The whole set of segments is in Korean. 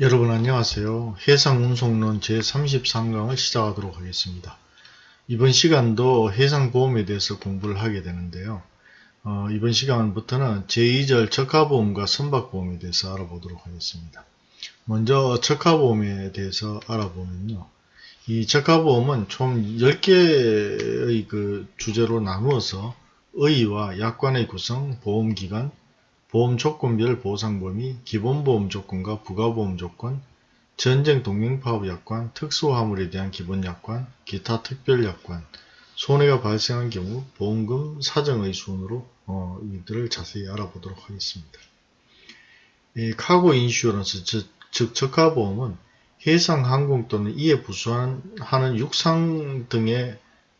여러분 안녕하세요. 해상운송론 제33강을 시작하도록 하겠습니다. 이번 시간도 해상보험에 대해서 공부를 하게 되는데요. 어, 이번 시간부터는 제2절 적하보험과 선박보험에 대해서 알아보도록 하겠습니다. 먼저 적하보험에 대해서 알아보면요. 이 적하보험은 총 10개의 그 주제로 나누어서 의의와 약관의 구성, 보험기간, 보험 조건별 보상 범위, 기본보험 조건과 부가보험 조건, 전쟁 동맹파업 약관, 특수화물에 대한 기본 약관, 기타 특별 약관, 손해가 발생한 경우 보험금 사정의 순으로 어, 이들을 자세히 알아보도록 하겠습니다. 이 카고 인슈런스 즉, 즉 적하보험은 해상, 항공 또는 이에 부수하는 육상 등의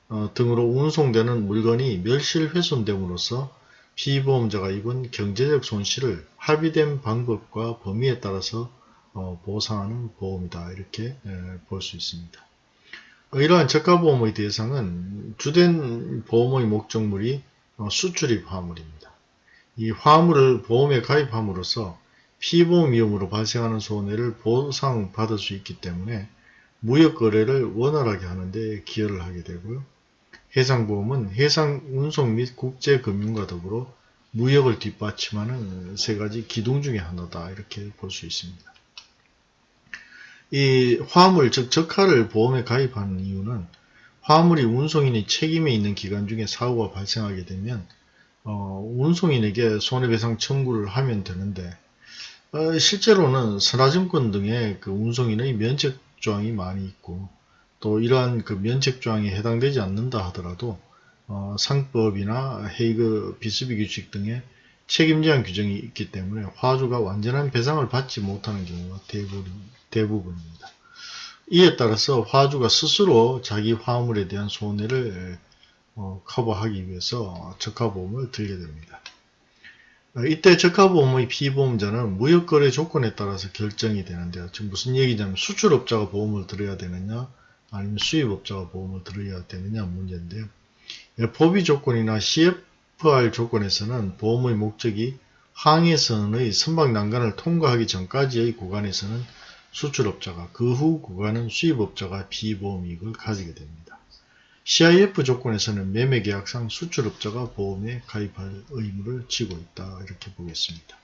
어, 등으로 운송되는 물건이 멸실 훼손됨으로써 피보험자가 입은 경제적 손실을 합의된 방법과 범위에 따라서 어, 보상하는 보험이다 이렇게 볼 수 있습니다. 이러한 저가보험의 대상은 주된 보험의 목적물이 어, 수출입 화물입니다. 이 화물을 보험에 가입함으로써 피보험 위험으로 발생하는 손해를 보상받을 수 있기 때문에 무역 거래를 원활하게 하는 데 기여를 하게 되고요. 해상보험은 해상 운송 및 국제금융과 더불어 무역을 뒷받침하는 세 가지 기둥 중의 하나다 이렇게 볼 수 있습니다. 이 화물 즉 적하를 보험에 가입하는 이유는 화물이 운송인의 책임에 있는 기간 중에 사고가 발생하게 되면 어, 운송인에게 손해배상 청구를 하면 되는데 어, 실제로는 선화증권 등의 그 운송인의 면책 조항이 많이 있고 또 이러한 그 면책 조항에 해당되지 않는다 하더라도 어, 상법이나 헤이그 비스비 규칙 등의 책임 제한 규정이 있기 때문에 화주가 완전한 배상을 받지 못하는 경우가 대부분, 대부분입니다. 이에 따라서 화주가 스스로 자기 화물에 대한 손해를 어, 커버하기 위해서 적하보험을 들게 됩니다. 어, 이때 적하보험의 피보험자는 무역거래 조건에 따라서 결정이 되는데요. 지금 무슨 얘기냐면 수출업자가 보험을 들어야 되느냐 아니면 수입업자가 보험을 들어야 되느냐 문제인데요. 포비 조건이나 CFR 조건에서는 보험의 목적이 항해선의 선박 난간을 통과하기 전까지의 구간에서는 수출업자가 그 후 구간은 수입업자가 비보험이익을 가지게 됩니다. CIF 조건에서는 매매계약상 수출업자가 보험에 가입할 의무를 지고 있다 이렇게 보겠습니다.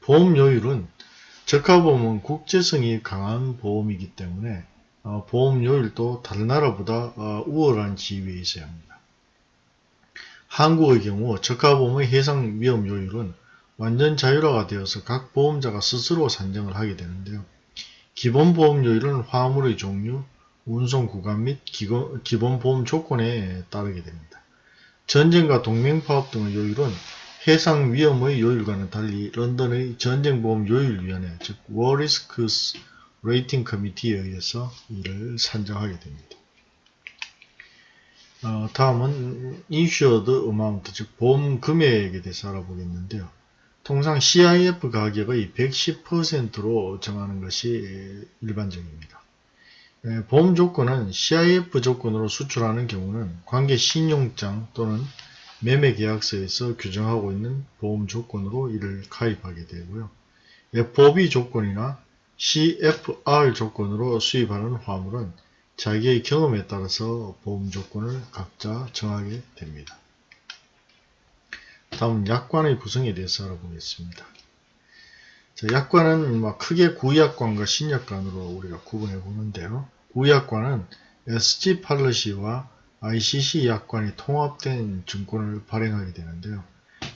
보험료율은 적하보험은 국제성이 강한 보험이기 때문에 어, 보험료율도 다른 나라보다 어, 우월한 지위에 있어야 합니다. 한국의 경우 저가보험의 해상 위험료율은 완전 자율화가 되어서 각 보험자가 스스로 산정을 하게 되는데요. 기본 보험료율은 화물의 종류, 운송 구간 및 기본 보험 조건에 따르게 됩니다. 전쟁과 동맹파업 등의 요율은 해상 위험의 요율과는 달리 런던의 전쟁보험 요율위원회 즉 War Risks Rating Committee에 의해서 이를 산정하게 됩니다. 어, 다음은 insured amount, 즉 보험 금액에 대해서 알아보겠는데요. 통상 CIF 가격의 110%로 정하는 것이 일반적입니다. 예, 보험 조건은 CIF 조건으로 수출하는 경우는 관계 신용장 또는 매매 계약서에서 규정하고 있는 보험 조건으로 이를 가입하게 되고요. FOB 조건이나 CFR 조건으로 수입하는 화물은 자기의 경험에 따라서 보험 조건을 각자 정하게 됩니다. 다음 약관의 구성에 대해서 알아보겠습니다. 자, 약관은 뭐 크게 구약관과 신약관으로 우리가 구분해 보는데요. 구약관은 SG 팔러시와 ICC 약관이 통합된 증권을 발행하게 되는데요.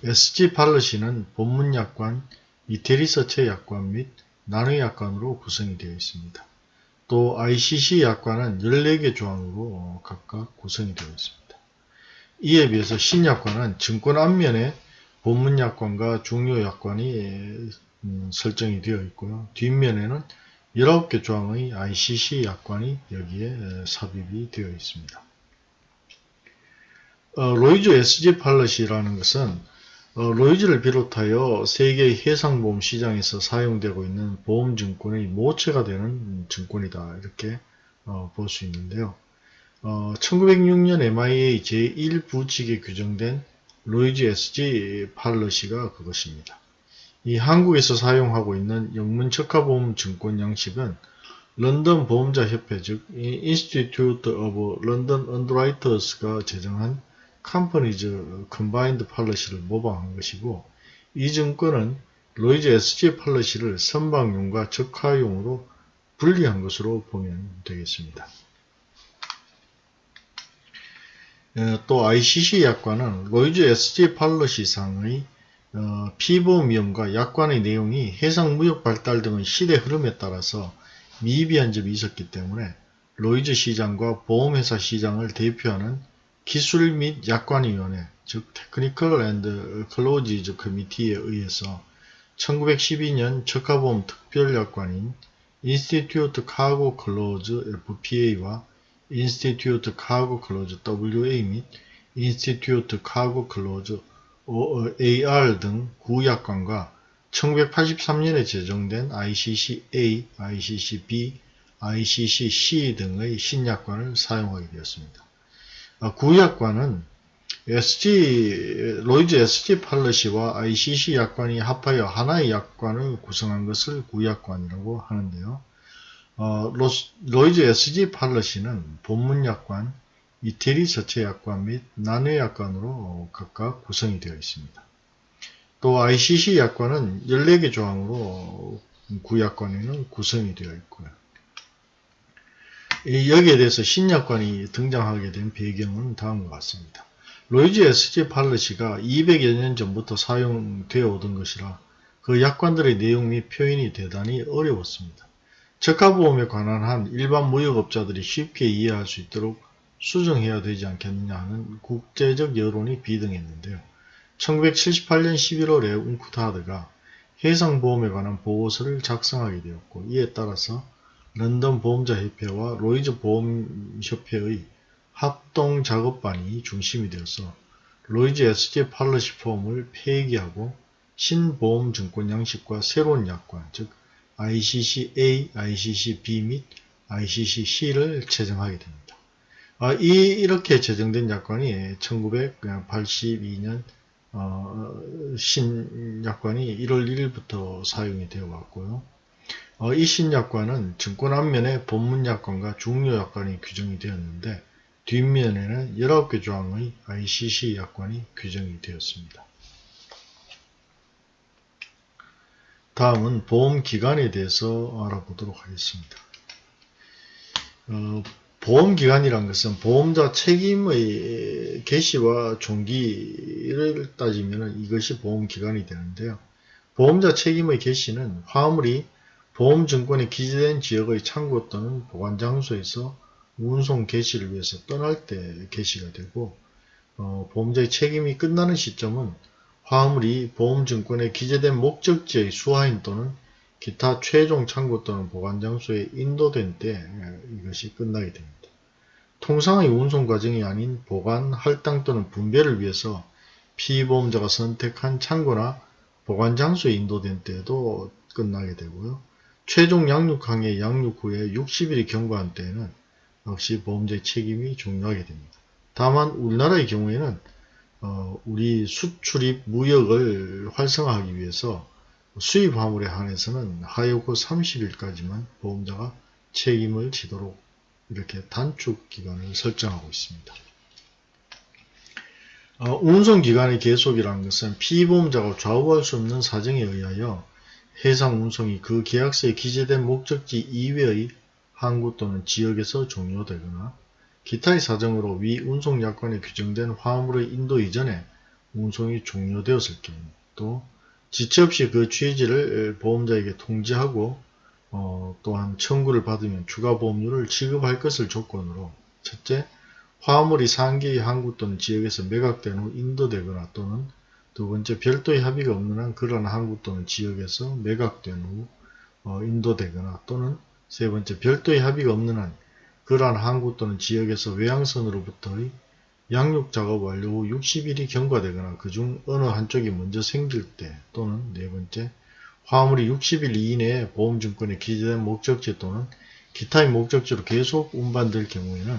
SG 팔러시는 본문 약관, 이태리서체 약관 및 나의 약관으로 구성이 되어 있습니다. 또 ICC 약관은 14개 조항으로 각각 구성이 되어 있습니다. 이에 비해서 신약관은 증권 앞면에 본문 약관과 중요 약관이 음, 설정이 되어 있고요. 뒷면에는 19개 조항의 ICC 약관이 여기에 삽입이 되어 있습니다. 어, 로이즈 SG 팔러시라는 것은 어, 로이즈를 비롯하여 세계 해상보험 시장에서 사용되고 있는 보험증권의 모체가 되는 증권이다 이렇게 어, 볼 수 있는데요. 어, 1906년 MIA 제1부칙에 규정된 로이즈 SG 팔러시가 그것입니다. 이 한국에서 사용하고 있는 영문 적하보험 증권 양식은 런던 보험자 협회 즉 Institute of London Underwriters가 제정한 Companies Combined Policy를 모방한 것이고 이 증권은 로이즈 SG 팔러시를 선박용과 적하용으로 분리한 것으로 보면 되겠습니다. 어, 또 ICC 약관은 로이즈 SG 팔러시상의 어, 피보험 위험과 약관의 내용이 해상 무역 발달 등의 시대 흐름에 따라서 미비한 점이 있었기 때문에 로이즈 시장과 보험회사 시장을 대표하는 기술 및 약관위원회 즉 Technical and Clauses Committee에 의해서 1912년 적하보험 특별약관인 Institute Cargo Clause FPA와 Institute Cargo Clause WA 및 Institute Cargo Clause AR 등 구약관과 1983년에 제정된 ICC-A, ICC-B, ICC-C 등의 신약관을 사용하게 되었습니다. 아, 구약관은 SG, 로이즈 SG 팔러시와 ICC 약관이 합하여 하나의 약관을 구성한 것을 구약관이라고 하는데요. 어, 로, 이즈 SG Policy는 본문 약관, 이태리 서체 약관 및 난외 약관으로 각각 구성이 되어 있습니다. 또 ICC 약관은 14개 조항으로 구약관에는 구성이 되어 있고요. 여기에 대해서 신약관이 등장하게 된 배경은 다음과 같습니다. 로이즈 SG 팔러시가 200여 년 전부터 사용되어 오던 것이라 그 약관들의 내용 및 표현이 대단히 어려웠습니다. 적하보험에 관한 한 일반 무역업자들이 쉽게 이해할 수 있도록 수정해야 되지 않겠느냐 하는 국제적 여론이 비등했는데요. 1978년 11월에 UNCTAD가 해상보험에 관한 보고서를 작성하게 되었고 이에 따라서 런던 보험자협회와 로이즈 보험협회의 합동 작업반이 중심이 되어서 로이즈 SG 팔러시 폼을 폐기하고 신보험증권 양식과 새로운 약관 즉 ICC-A, ICC-B 및 ICC-C를 제정하게 됩니다. 아, 이, 이렇게 제정된 약관이 1982년 어, 신약관이 1월 1일부터 사용이 되어 왔고요. 어, 이 신약관은 증권 앞면에 본문약관과 중요약관이 규정이 되었는데 뒷면에는 19개 조항의 ICC 약관이 규정이 되었습니다. 다음은 보험기간에 대해서 알아보도록 하겠습니다. 어, 보험기간이란 것은 보험자 책임의 개시와 종기를 따지면 이것이 보험기간이 되는데요. 보험자 책임의 개시는 화물이 보험증권에 기재된 지역의 창고 또는 보관장소에서 운송 개시를 위해서 떠날 때 개시가 되고 어, 보험자의 책임이 끝나는 시점은 화물이 보험증권에 기재된 목적지의 수하인 또는 기타 최종 창고 또는 보관장소에 인도된 때 이것이 끝나게 됩니다. 통상의 운송 과정이 아닌 보관, 할당 또는 분배를 위해서 피보험자가 선택한 창고나 보관 장소에 인도된 때에도 끝나게 되고요. 최종 양육항의 양육 후에 60일이 경과한 때에는 역시 보험자의 책임이 종료하게 됩니다. 다만 우리나라의 경우에는 어, 우리 수출입 무역을 활성화하기 위해서 수입 화물에 한해서는 하여고 30일까지만 보험자가 책임을 지도록 이렇게 단축 기간을 설정하고 있습니다. 어, 운송기간의 계속이라는 것은 피보험자가 좌우할 수 없는 사정에 의하여 해상 운송이 그 계약서에 기재된 목적지 이외의 항구 또는 지역에서 종료되거나 기타의 사정으로 위 운송 약관에 규정된 화물의 인도 이전에 운송이 종료되었을 경우 또 지체 없이 그 취지를 보험자에게 통지하고 어, 또한 청구를 받으면 추가 보험료를 지급할 것을 조건으로 첫째, 화물이 상계의 항구 또는 지역에서 매각된 후 인도되거나 또는 두 번째, 별도의 합의가 없는 한 그러한 항구 또는 지역에서 매각된 후 어, 인도되거나 또는 세 번째, 별도의 합의가 없는 한 그러한 항구 또는 지역에서 외항선으로부터의 양육 작업 완료 후 60일이 경과되거나 그중 어느 한쪽이 먼저 생길 때 또는 네 번째, 화물이 60일 이내에 보험증권에 기재된 목적지 또는 기타의 목적지로 계속 운반될 경우에는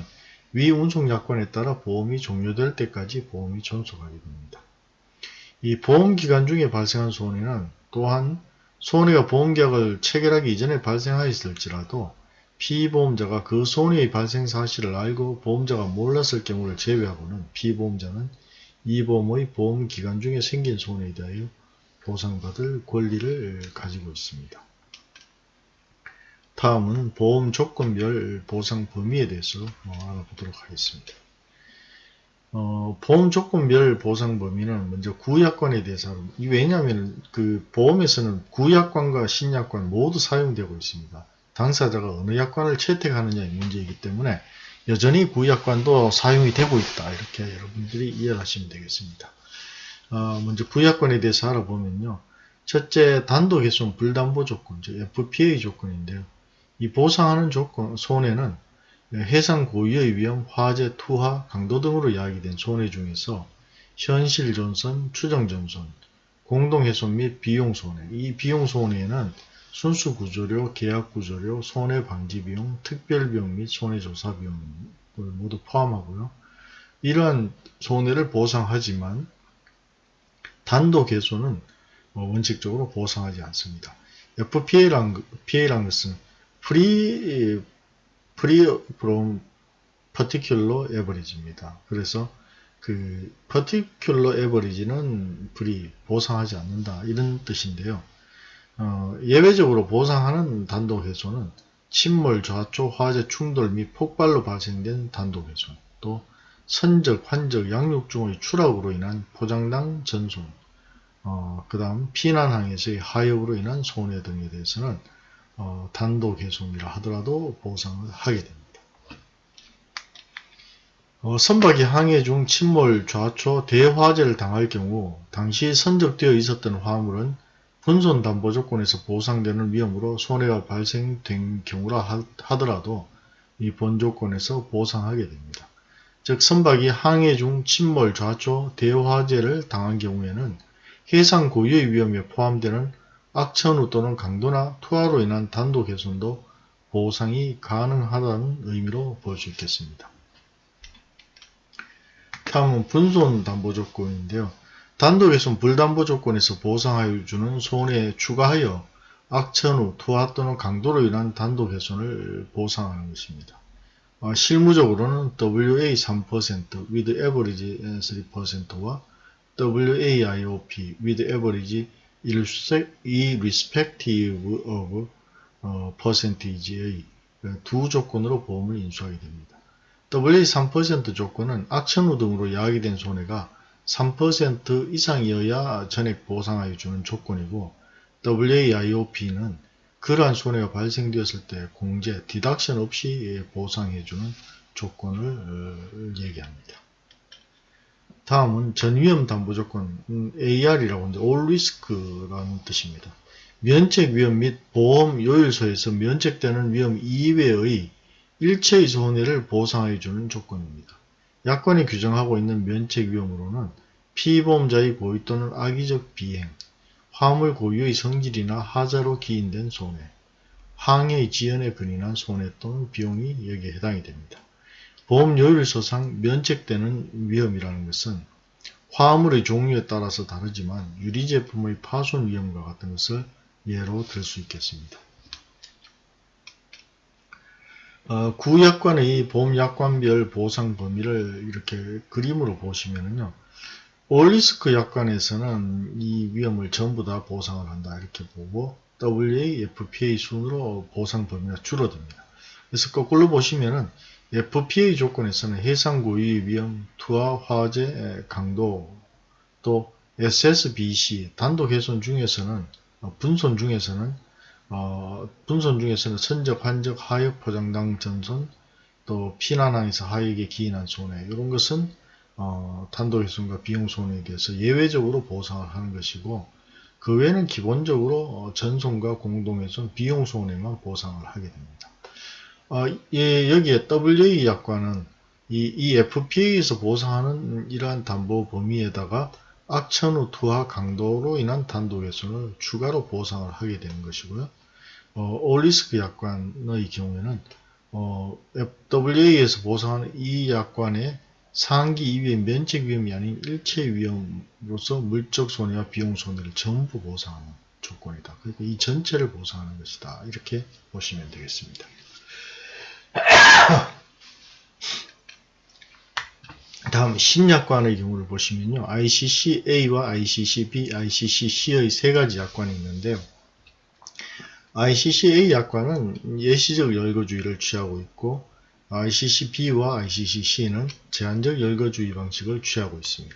위 운송약관에 따라 보험이 종료될 때까지 보험이 존속하게 됩니다. 이 보험기간 중에 발생한 손해는 또한 손해가 보험계약을 체결하기 이전에 발생하였을지라도 피보험자가 그 손해의 발생 사실을 알고 보험자가 몰랐을 경우를 제외하고는 피보험자는 이 보험의 보험 기간 중에 생긴 손해에 대하여 보상받을 권리를 가지고 있습니다. 다음은 보험 조건별 보상 범위에 대해서 어, 알아보도록 하겠습니다. 어, 보험 조건별 보상 범위는 먼저 구약관에 대해서 왜냐하면 그 보험에서는 구약관과 신약관 모두 사용되고 있습니다. 당사자가 어느 약관을 채택하느냐의 문제이기 때문에 여전히 구약관도 사용이 되고 있다. 이렇게 여러분들이 이해하시면 되겠습니다. 어, 먼저 구약관에 대해서 알아보면요. 첫째, 단독 훼손 불담보 조건, 즉 FPA 조건인데요. 이 보상하는 조건, 손해는 해상 고유의 위험, 화재, 투하, 강도 등으로 이야기된 손해 중에서 현실 존선, 추정 존선, 공동 훼손 및 비용 손해. 이 비용 손해는 순수 구조료, 계약 구조료, 손해 방지 비용, 특별 비용 및 손해 조사 비용을 모두 포함하고요. 이러한 손해를 보상하지만 단독 훼손은 원칙적으로 보상하지 않습니다. FPA란, PA란 것은 Free, free from particular average입니다. 그래서 그 particular average는 free, 보상하지 않는다 이런 뜻인데요. 어, 예외적으로 보상하는 단독 훼손은 침몰, 좌초, 화재, 충돌 및 폭발로 발생된 단독 훼손, 또 선적, 환적, 양육 중의 추락으로 인한 포장당 전손, 어, 그 다음 피난항에서의 하역으로 인한 손해 등에 대해서는 어, 단독 훼손이라 하더라도 보상을 하게 됩니다. 어, 선박이 항해 중 침몰, 좌초, 대화재를 당할 경우 당시 선적되어 있었던 화물은 분손 담보 조건에서 보상되는 위험으로 손해가 발생된 경우라 하더라도 이 본조건에서 보상하게 됩니다. 즉 선박이 항해 중 침몰, 좌초, 대화재를 당한 경우에는 해상 고유의 위험에 포함되는 악천후 또는 강도나 투하로 인한 단독 훼손도 보상이 가능하다는 의미로 볼 수 있겠습니다. 다음은 분손 담보 조건인데요. 단독 훼손 불담보 조건에서 보상하여 주는 손해에 추가하여 악천후, 투하 또는 강도로 인한 단독 훼손을 보상하는 것입니다. 어, 실무적으로는 WA 3% with average 3%와 WAIOP with average irrespective of 어, percentage의 두 조건으로 보험을 인수하게 됩니다. WA 3% 조건은 악천후 등으로 야기된 손해가 3% 이상이어야 전액 보상하여 주는 조건이고 WAIOP는 그러한 손해가 발생되었을 때 공제, 디덕션 없이 보상해주는 조건을 어, 얘기합니다. 다음은 전위험 담보 조건 음, AR이라고 하는데 All Risk라는 뜻입니다. 면책 위험 및 보험 요율서에서 면책되는 위험 이외의 일체의 손해를 보상해 주는 조건입니다. 약관이 규정하고 있는 면책 위험으로는 피보험자의 고의 또는 악의적 비행, 화물 고유의 성질이나 하자로 기인된 손해, 항해의 지연에 근인한 손해 또는 비용이 여기에 해당이 됩니다. 보험요율서상 면책되는 위험이라는 것은 화물의 종류에 따라서 다르지만 유리제품의 파손 위험과 같은 것을 예로 들 수 있겠습니다. 어, 구약관의 보험약관별 보상 범위를 이렇게 그림으로 보시면요. 올리스크 약관에서는 이 위험을 전부 다 보상을 한다 이렇게 보고 WAFPA 순으로 보상 범위가 줄어듭니다. 그래서 거꾸로 보시면은 FPA 조건에서는 해상 고유의 위험, 투하, 화재, 강도, 또 SSBC 단독 훼손 중에서는 어, 분손 중에서는 어, 분손 중에서는 선적, 환적, 하역, 포장당 전손, 또 피난항에서 하역에 기인한 손해 이런 것은 어, 단독 훼손과 비용 손해에 대해서 예외적으로 보상을 하는 것이고 그 외에는 기본적으로 어, 전손과 공동훼손, 비용 손해만 보상을 하게 됩니다. 어, 예, 여기에 WA 약관은 이, 이 FPA에서 보상하는 이러한 담보 범위에다가 악천 후 투하 강도로 인한 단독 훼손을 추가로 보상을 하게 되는 것이고요. 어, 올리스크 약관의 경우에는 어, WA에서 보상하는 이 약관의 상기 이외의 면책 위험이 아닌 일체 위험으로서 물적 손해와 비용 손해를 전부 보상하는 조건이다. 그러니까 이 전체를 보상하는 것이다. 이렇게 보시면 되겠습니다. 다음 신약관의 경우를 보시면요. ICC-A와 ICC-B, ICC-C의 세 가지 약관이 있는데요. ICC-A 약관은 예시적 열거주의를 취하고 있고 ICC-B와 ICC-C는 제한적 열거주의 방식을 취하고 있습니다.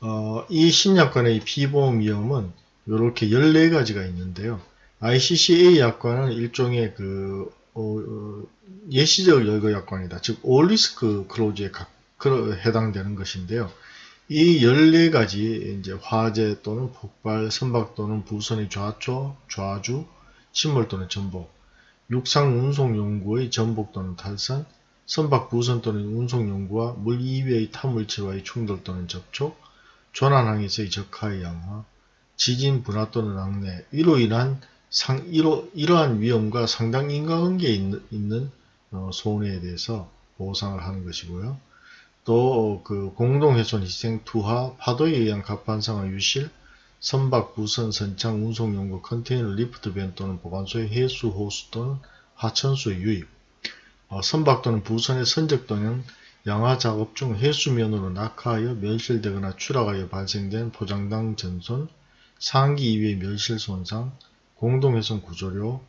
어, 이 신약관의 피보험 위험은 이렇게 14가지가 있는데요. ICC-A 약관은 일종의 그 어, 어, 예시적 열거 약관이다. 즉, 올리스크 클로즈에 각, 해당되는 것인데요. 이 14가지 이제 화재 또는 폭발, 선박 또는 부선의 좌초, 좌주, 침몰 또는 전복, 육상 운송 용구의 전복 또는 탈선, 선박 부선 또는 운송 용구와 물 이외의 타물체와의 충돌 또는 접촉, 조난항에서의 적하의 양화, 지진 분화 또는 낙뢰, 이로 인한 상, 이로, 이러한 위험과 상당 인과관계에 있는, 있는 어, 손해에 대해서 보상을 하는 것이고요. 또 그 공동훼손 희생 투하 파도에 의한 갑판상의 유실 선박 부선 선창 운송 용구 컨테이너 lift van 또는 보관소의 해수 호수 또는 하천수의 유입 어, 선박 또는 부선의 선적 또는 양화 작업 중 해수면으로 낙하하여 멸실되거나 추락하여 발생된 포장당 전손 상기 이외의 멸실 손상 공동훼손 구조료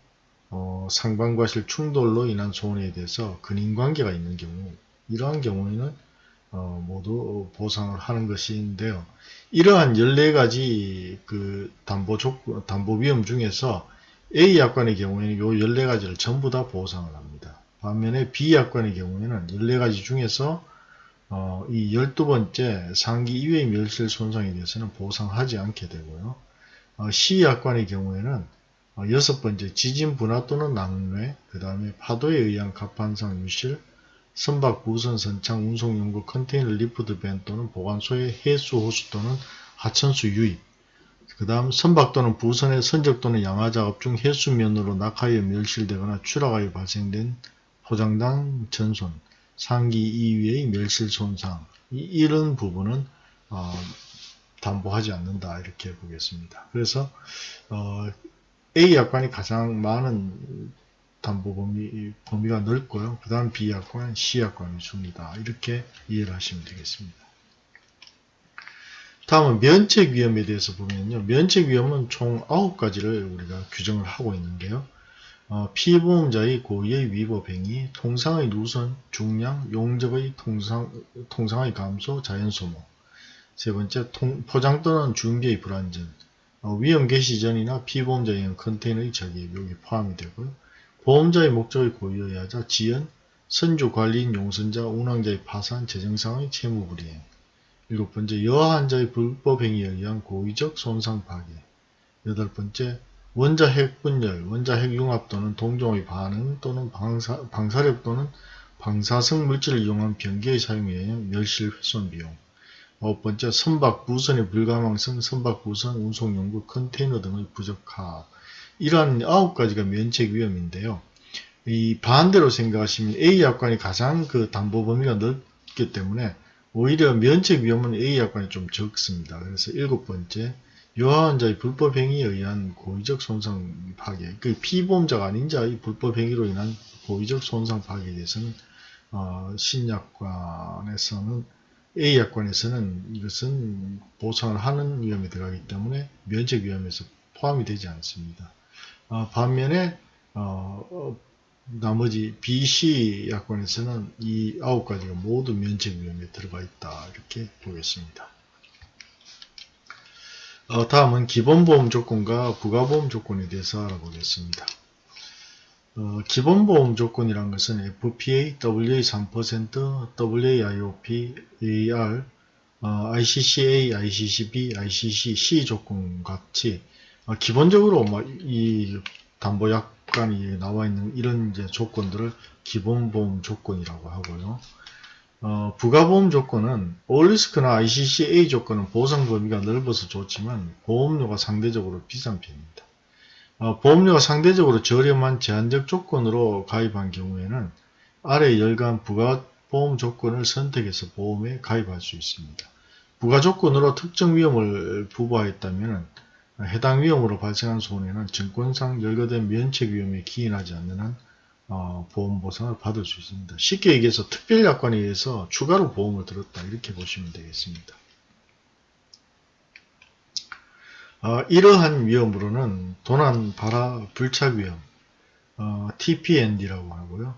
어, 상반과실 충돌로 인한 손해에 대해서 근인관계가 있는 경우 이러한 경우에는 어, 모두 보상을 하는 것인데요. 이러한 14가지 그 담보 조, 담보 위험 중에서 A 약관의 경우에는 이 14가지를 전부 다 보상을 합니다. 반면에 B 약관의 경우에는 14가지 중에서 어, 이 12번째 상기 이외의 멸실 손상에 대해서는 보상하지 않게 되고요. 어, C 약관의 경우에는 어, 여섯 번째 지진 분화 또는 낙뢰, 그 다음에 파도에 의한 갑판상 유실, 선박, 부선, 선창, 운송 용구, 컨테이너, 리프트 밴 또는 보관소의 해수, 호수 또는 하천수 유입 그 다음 선박 또는 부선의 선적 또는 양화 작업 중 해수면으로 낙하여 멸실되거나 추락하여 발생된 포장당 전손, 상기 이위의 멸실 손상 이, 런 부분은 어, 담보하지 않는다 이렇게 보겠습니다. 그래서 어, A 약관이 가장 많은 담보 범위, 범위가 넓고요. 그 다음 B약관, C약관이 줍니다. 이렇게 이해를 하시면 되겠습니다. 다음은 면책 위험에 대해서 보면요. 면책 위험은 총 9가지를 우리가 규정을 하고 있는데요. 어, 피보험자의 고의의 위법 행위, 통상의 누선, 중량, 용적의 통상, 통상의 감소, 자연소모. 세 번째, 통, 포장 또는 중개의 불안전, 어, 위험 개시 전이나 피보험자의 컨테이너의 여기 포함이 되고요. 보험자의 목적의 고의에 하자 지연, 선주 관리인 용선자, 운항자의 파산, 재정상의 채무 불이행. 일곱 번째, 여한자의 불법 행위에 의한 고의적 손상 파괴. 여덟 번째, 원자 핵 분열, 원자 핵 융합 또는 동종의 반응 또는 방사, 방사력 또는 방사성 물질을 이용한 변기의 사용에 의한 멸실 훼손 비용. 아홉 번째, 선박 부선의 불가망성, 선박 부선, 운송용구, 컨테이너 등의 부적합. 이러한 아홉 가지가 면책 위험인데요. 이 반대로 생각하시면 A 약관이 가장 그 담보 범위가 넓기 때문에 오히려 면책 위험은 A 약관이 좀 적습니다. 그래서 일곱 번째 유아환자의 불법 행위에 의한 고의적 손상 파괴, 그 피보험자가 아닌 자의 불법 행위로 인한 고의적 손상 파괴에 대해서는 어, 신약관에서는 A 약관에서는 이것은 보상을 하는 위험이 들어가기 때문에 면책 위험에서 포함이 되지 않습니다. 어, 반면에 어, 어 나머지 BC 약관에서는 이 아홉 가지가 모두 면책 위험에 들어가 있다 이렇게 보겠습니다. 어, 다음은 기본보험 조건과 부가보험 조건에 대해서 알아보겠습니다. 어, 기본보험 조건이란 것은 FPA, WA 3%, WAIOP, AR, 어, ICCA, ICCB, ICCC 조건 같이 어, 기본적으로 이 담보약관이 나와 있는 이런 조건들을 기본보험 조건이라고 하고요. 어, 부가보험 조건은 올리스크나 ICCA 조건은 보상 범위가 넓어서 좋지만 보험료가 상대적으로 비싼 편입니다. 어, 보험료가 상대적으로 저렴한 제한적 조건으로 가입한 경우에는 아래 열간 부가보험 조건을 선택해서 보험에 가입할 수 있습니다. 부가 조건으로 특정 위험을 부과했다면 해당 위험으로 발생한 손해는 증권상 열거된 면책 위험에 기인하지 않는 한 어, 보험 보상을 받을 수 있습니다. 쉽게 얘기해서 특별약관에 의해서 추가로 보험을 들었다 이렇게 보시면 되겠습니다. 어, 이러한 위험으로는 도난, 발화, 불착 위험, 어, TPND라고 하고요.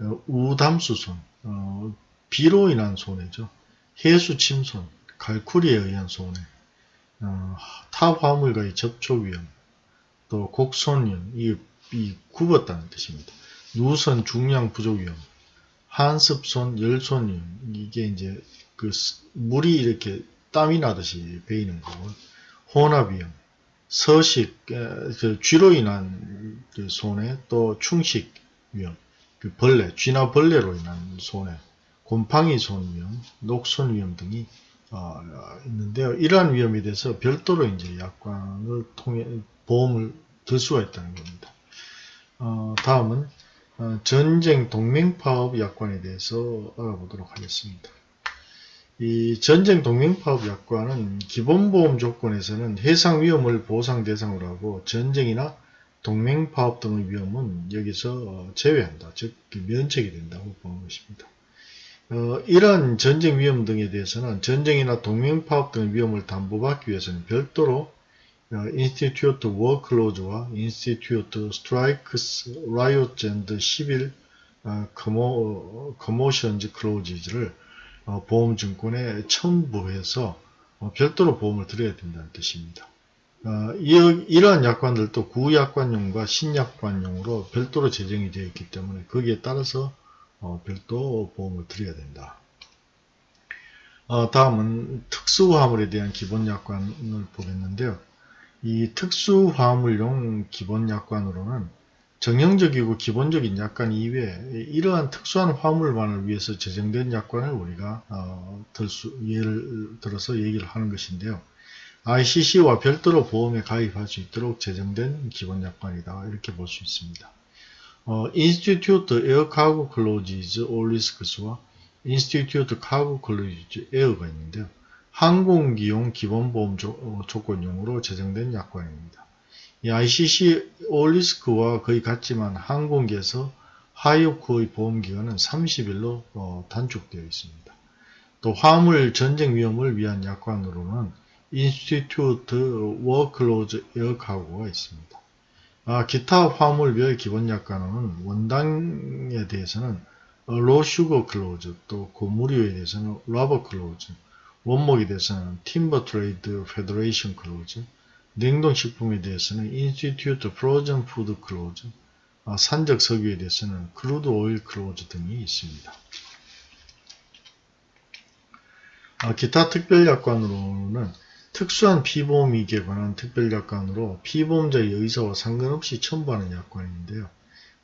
어, 우담수손, 어, 비로 인한 손해죠. 해수 침손, 갈쿠리에 의한 손해, 어, 타 화물과의 접촉 위험, 또 곡손 이, 이 굽었다는 뜻입니다. 누선 중량 부족 위험, 한습손, 열손 위험, 이게 이제 그 물이 이렇게 땀이 나듯이 베이는 거고, 혼합 위험, 서식, 그 쥐로 인한 그 손해, 또 충식 위험, 그 벌레, 쥐나 벌레로 인한 손해, 곰팡이 손 위험, 녹손 위험 등이 어, 있는데요. 이러한 위험에 대해서 별도로 이제 약관을 통해 보험을 들 수가 있다는 겁니다. 어, 다음은 어, 전쟁 동맹파업 약관에 대해서 알아보도록 하겠습니다. 이 전쟁 동맹파업 약관은 기본보험 조건에서는 해상 위험을 보상 대상으로 하고 전쟁이나 동맹파업 등의 위험은 여기서 제외한다. 즉 면책이 된다고 보는 것입니다. 어, 이러한 전쟁 위험 등에 대해서는 전쟁이나 동맹파업 등의 위험을 담보받기 위해서는 별도로 어, Institute Strikes Riots and Civil 어, Commotions Clauses를 어, 보험증권에 첨부해서 어, 별도로 보험을 들어야 된다는 뜻입니다. 어, 이 러한 약관들도 구약관용과 신약관용으로 별도로 제정이 되어 있기 때문에 거기에 따라서 별도 보험을 들여야 된다. 다음은 특수화물에 대한 기본약관을 보겠는데요. 이 특수화물용 기본약관으로는 정형적이고 기본적인 약관 이외에 이러한 특수한 화물만을 위해서 제정된 약관을 우리가 어, 들수, 예를 들어서 얘기를 하는 것인데요. ICC와 별도로 보험에 가입할 수 있도록 제정된 기본 약관이다 이렇게 볼 수 있습니다. 어, Institute Air Cargo Clauses All Risks와 Institute Cargo Clauses Air가 있는데요. 항공기용 기본보험 조, 어, 조건용으로 제정된 약관입니다. 이 ICC All Risks와 거의 같지만 항공기에서 하역 후의 보험기간은 30일로 어, 단축되어 있습니다. 또 화물 전쟁 위험을 위한 약관으로는 Institute War Clause Air Cargo가 있습니다. 아, 기타 화물별 기본 약관으로는 원당에 대해서는 Raw Sugar Clause, 또 고무류에 대해서는 Rubber Clause, 원목에 대해서는 Timber Trade Federation Clause, 냉동식품에 대해서는 Institute Frozen Food Clause, 아, 산적 석유에 대해서는 Crude Oil Clause 등이 있습니다. 아, 기타 특별약관으로는 특수한 피보험이익에 관한 특별약관으로 피보험자의 의사와 상관없이 첨부하는 약관인데요.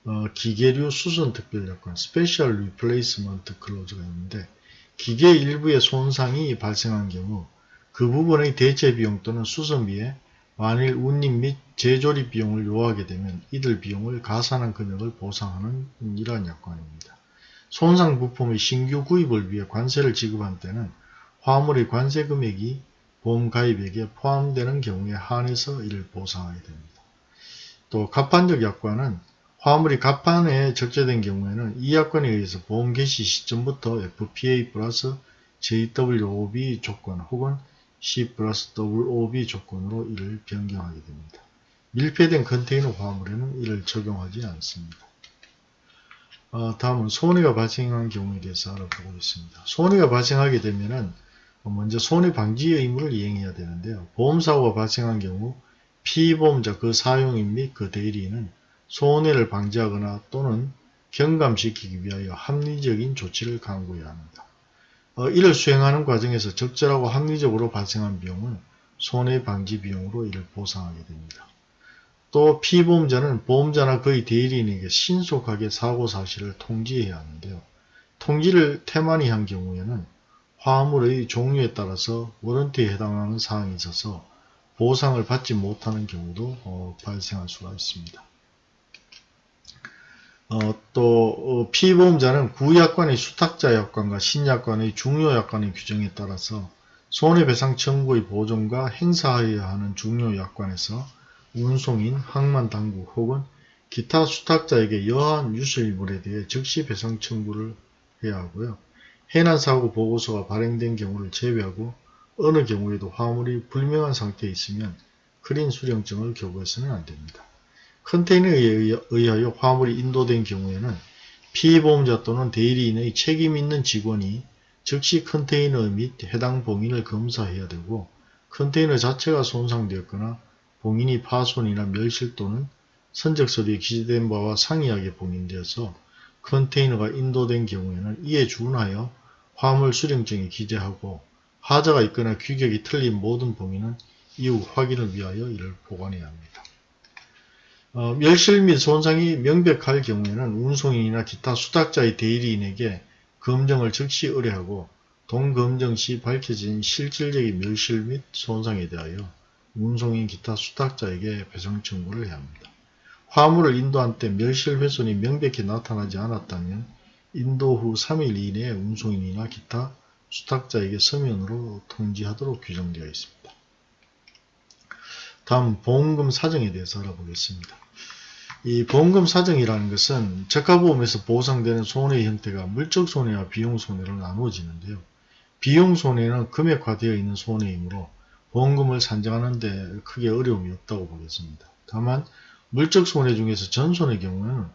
어, 기계류 수선 특별약관 Special Replacement Clause가 있는데 기계 일부의 손상이 발생한 경우 그 부분의 대체 비용 또는 수선비에 만일 운임 및 재조립 비용을 요하게 되면 이들 비용을 가산한 금액을 보상하는 이러한 약관입니다. 손상 부품의 신규 구입을 위해 관세를 지급한 때는 화물의 관세 금액이 보험 가입액에 포함되는 경우에 한해서 이를 보상하게 됩니다. 또 갑판적 약관은 화물이 갑판에 적재된 경우에는 이 약관에 의해서 보험 개시 시점부터 FPA 플러스 JWOB 조건 혹은 C 플러스 WOB 조건으로 이를 변경하게 됩니다. 밀폐된 컨테이너 화물에는 이를 적용하지 않습니다. 어, 다음은 손해가 발생한 경우에 대해서 알아보겠습니다. 손해가 발생하게 되면 먼저 손해 방지 의무를 이행해야 되는데요. 보험사고가 발생한 경우 피보험자 그 사용인 및 그 대리인은 손해를 방지하거나 또는 경감시키기 위하여 합리적인 조치를 강구해야 합니다. 어, 이를 수행하는 과정에서 적절하고 합리적으로 발생한 비용은 손해방지 비용으로 이를 보상하게 됩니다. 또 피보험자는 보험자나 그의 대리인에게 신속하게 사고 사실을 통지해야 하는데요. 통지를 태만히 한 경우에는 화물의 종류에 따라서 워런티에 해당하는 사항이 있어서 보상을 받지 못하는 경우도 어, 발생할 수가 있습니다. 어, 또 어, 피보험자는 구약관의 수탁자 약관과 신약관의 중요 약관의 규정에 따라서 손해배상 청구의 보존과 행사하여야 하는 중요 약관에서 운송인, 항만당국 혹은 기타 수탁자에게 여한 유실물에 대해 즉시 배상 청구를 해야 하고요. 해난사고 보고서가 발행된 경우를 제외하고 어느 경우에도 화물이 불명한 상태에 있으면 크린 수령증을 교부해서는 안됩니다. 컨테이너에 의하여 화물이 인도된 경우에는 피해보험자 또는 대리인의 책임있는 직원이 즉시 컨테이너 및 해당 봉인을 검사해야 되고 컨테이너 자체가 손상되었거나 봉인이 파손이나 멸실 또는 선적서류에 기재된 바와 상이하게 봉인되어서 컨테이너가 인도된 경우에는 이에 준하여 화물 수령증에 기재하고 하자가 있거나 규격이 틀린 모든 봉인은 이후 확인을 위하여 이를 보관해야 합니다. 어, 멸실 및 손상이 명백할 경우에는 운송인이나 기타 수탁자의 대리인에게 검정을 즉시 의뢰하고 동검정 시 밝혀진 실질적인 멸실 및 손상에 대하여 운송인 기타 수탁자에게 배상 청구를 해야 합니다. 화물을 인도한 때 멸실 훼손이 명백히 나타나지 않았다면 인도 후 3일 이내에 운송인이나 기타 수탁자에게 서면으로 통지하도록 규정되어 있습니다. 다음 보험금 사정에 대해서 알아보겠습니다. 이 보험금 사정이라는 것은 적합보험에서 보상되는 손해의 형태가 물적 손해와 비용 손해로 나누어지는데요. 비용 손해는 금액화되어 있는 손해이므로 보험금을 산정하는 데 크게 어려움이 없다고 보겠습니다. 다만 물적 손해 중에서 전손의 경우에는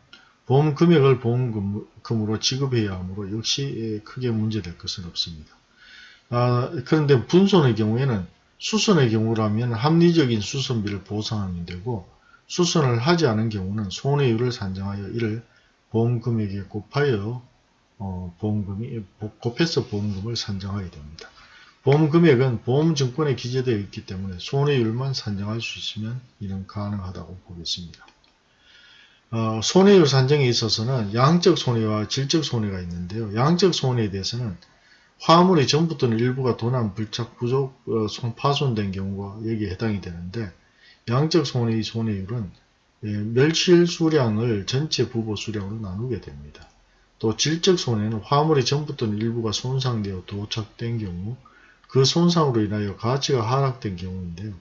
보험 금액을 보험금으로 지급해야 하므로 역시 크게 문제될 것은 없습니다. 아, 그런데 분손의 경우에는 수선의 경우라면 합리적인 수선비를 보상하면 되고 수선을 하지 않은 경우는 손해율을 산정하여 이를 보험금액에 곱하여 어, 보험금이 곱해서 보험금을 산정하게 됩니다. 보험금액은 보험증권에 기재되어 있기 때문에 손해율만 산정할 수 있으면 이는 가능하다고 보겠습니다. 어, 손해율 산정에 있어서는 양적 손해와 질적 손해가 있는데요. 양적 손해에 대해서는 화물의 전부 또는 일부가 도난, 불착, 부족, 어, 파손된 경우가 여기에 해당이 되는데 양적 손해의 손해율은 예, 멸실 수량을 전체 부보 수량으로 나누게 됩니다. 또 질적 손해는 화물의 전부 또는 일부가 손상되어 도착된 경우 그 손상으로 인하여 가치가 하락된 경우인데요.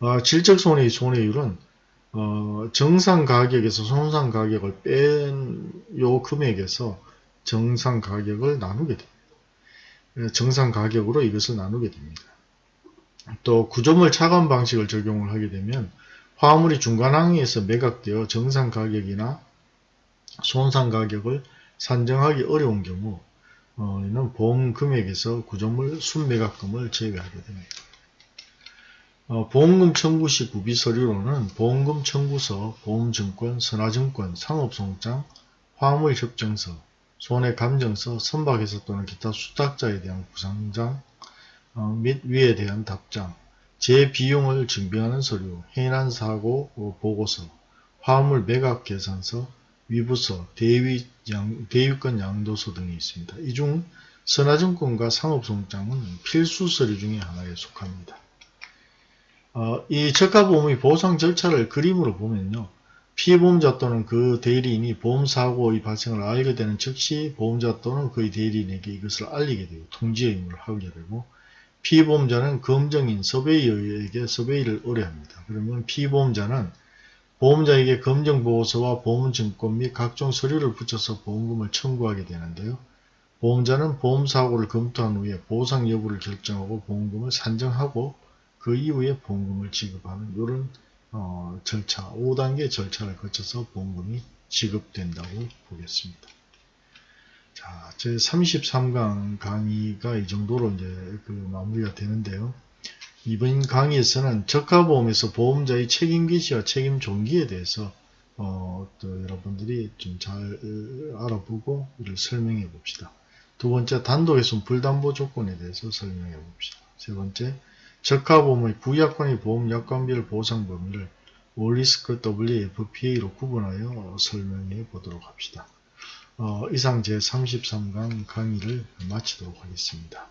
어, 질적 손해의 손해율은 어, 정상 가격에서 손상 가격을 뺀 요 금액에서 정상 가격을 나누게 됩니다. 예, 정상 가격으로 이것을 나누게 됩니다. 또 구조물 차감 방식을 적용을 하게 되면 화물이 중간 항에서 매각되어 정상 가격이나 손상 가격을 산정하기 어려운 경우 어, 이는 보험 금액에서 구조물 순매각금을 제외하게 됩니다. 어, 보험금 청구 시 구비 서류로는 보험금 청구서, 보험증권, 선화증권, 상업송장, 화물협정서, 손해 감정서, 선박에서 또는 기타 수탁자에 대한 부상장 어, 및 위에 대한 답장, 제 비용을 증빙하는 서류, 해난 사고 보고서, 화물 매각 계산서, 위부서, 대위 양, 대유권 양도서 등이 있습니다. 이 중 선화증권과 상업송장은 필수 서류 중에 하나에 속합니다. 어, 이 저가보험의 보상 절차를 그림으로 보면요. 피해보험자 또는 그 대리인이 보험사고의 발생을 알게 되는 즉시 보험자 또는 그의 대리인에게 이것을 알리게 되고 통지 의무를 하게 되고 피해보험자는 검정인 서베이어에게 서베이를 의뢰합니다. 그러면 피해보험자는 보험자에게 검정보고서와 보험증권 및 각종 서류를 붙여서 보험금을 청구하게 되는데요. 보험자는 보험사고를 검토한 후에 보상 여부를 결정하고 보험금을 산정하고 그 이후에 보험금을 지급하는 이런 어, 절차, 5단계 절차를 거쳐서 보험금이 지급된다고 보겠습니다. 자, 제 33강 강의가 이 정도로 이제 그 마무리가 되는데요. 이번 강의에서는 저가보험에서 보험자의 책임 기시와 책임 종기에 대해서 어, 또 여러분들이 좀 잘 알아보고 이를 설명해 봅시다. 두 번째 단독에서 불담보 조건에 대해서 설명해 봅시다. 세 번째 적합보험의 부약관의 보험 약관별 보상 범위를 올리스크 WFPA로 구분하여 설명해 보도록 합시다. 어, 이상 제33강 강의를 마치도록 하겠습니다.